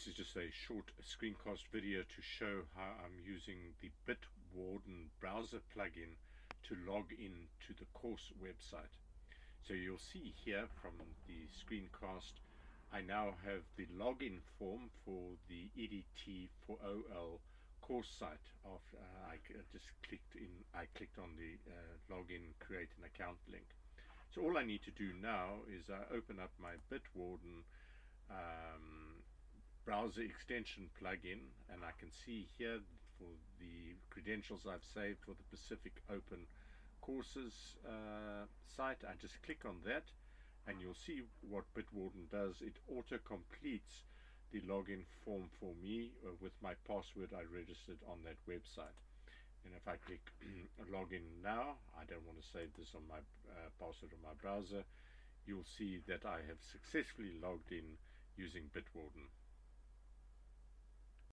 This is just a short screencast video to show how I'm using the Bitwarden browser plugin to log in to the course website. So you'll see here from the screencast I now have the login form for the EDT for OL course site after uh, I just clicked in I clicked on the uh, login create an account link so all I need to do now is I open up my Bitwarden um, browser extension plugin and I can see here for the credentials I've saved for the Pacific Open courses uh, site I just click on that and you'll see what Bitwarden does. It auto completes the login form for me uh, with my password I registered on that website. And if I click login now I don't want to save this on my uh, password on my browser you'll see that I have successfully logged in using Bitwarden